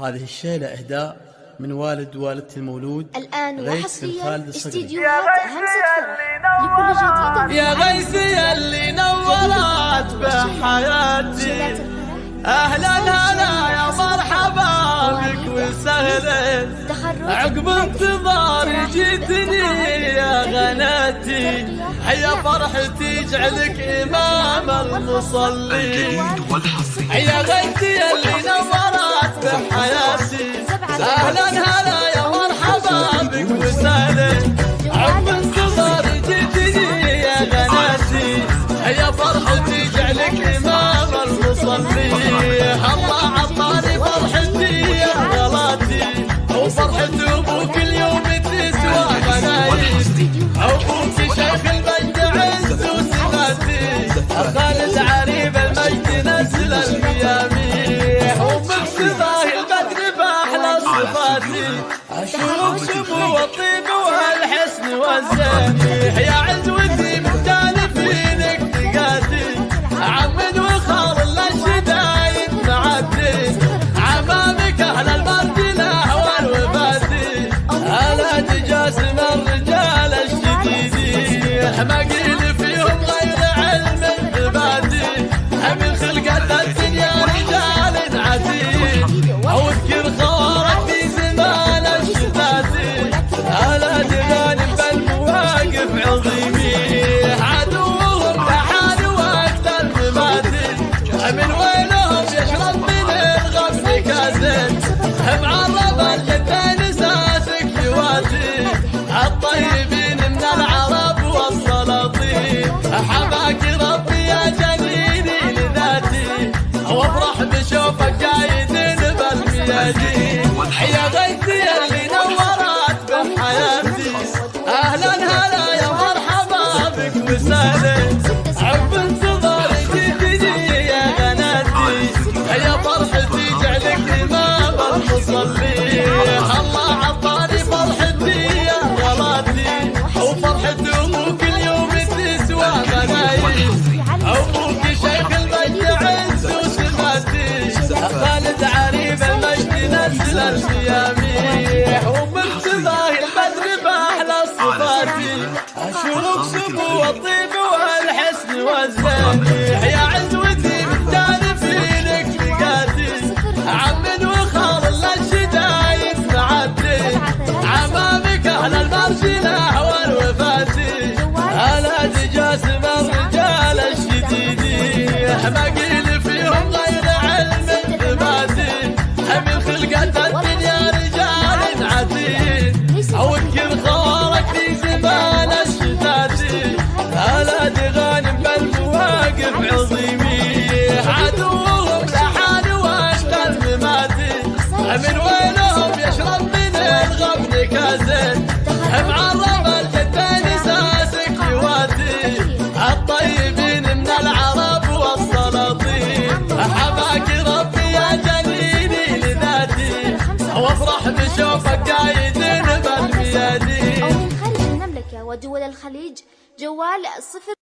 هذه الشيلة إهداء من والد والدتي المولود الآن وحصريا استديوهات همسة فرح يا غيثي اللي نورت بحياتي. أهلا هلا يا مرحبا بك وسهلا. عقب انتظاري جيتني يا غناتي. هيا فرحتي اجعلك إمام المصلين. الجديد والحصري وشبو وطيب وهالحسن والزين شايدين بالميادين. يا غيث and I get وعيدنا بالميادين أو من خارج ودول الخليج جوال صفر